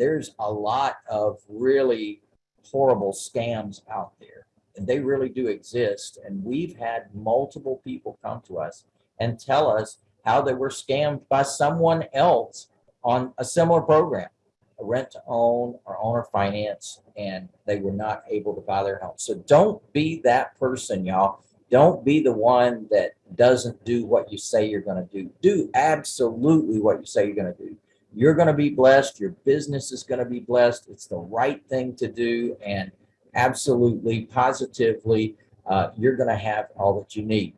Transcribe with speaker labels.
Speaker 1: there's a lot of really horrible scams out there and they really do exist. And we've had multiple people come to us and tell us how they were scammed by someone else on a similar program, a rent to own or owner finance, and they were not able to buy their home. So don't be that person, y'all. Don't be the one that doesn't do what you say you're going to do. Do absolutely what you say you're going to do. You're going to be blessed. Your business is going to be blessed. It's the right thing to do. And absolutely, positively, uh, you're going to have all that you need.